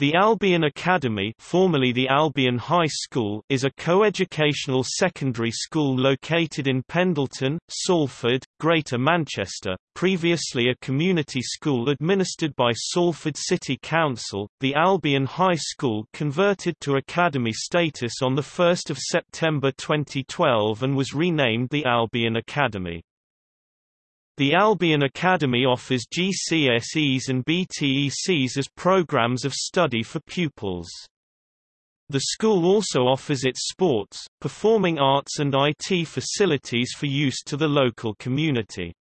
The Albion Academy formerly the Albion High School is a coeducational secondary school located in Pendleton, Salford, Greater Manchester, previously a community school administered by Salford City Council. The Albion High School converted to academy status on 1 September 2012 and was renamed the Albion Academy. The Albion Academy offers GCSEs and BTECs as programs of study for pupils. The school also offers its sports, performing arts and IT facilities for use to the local community.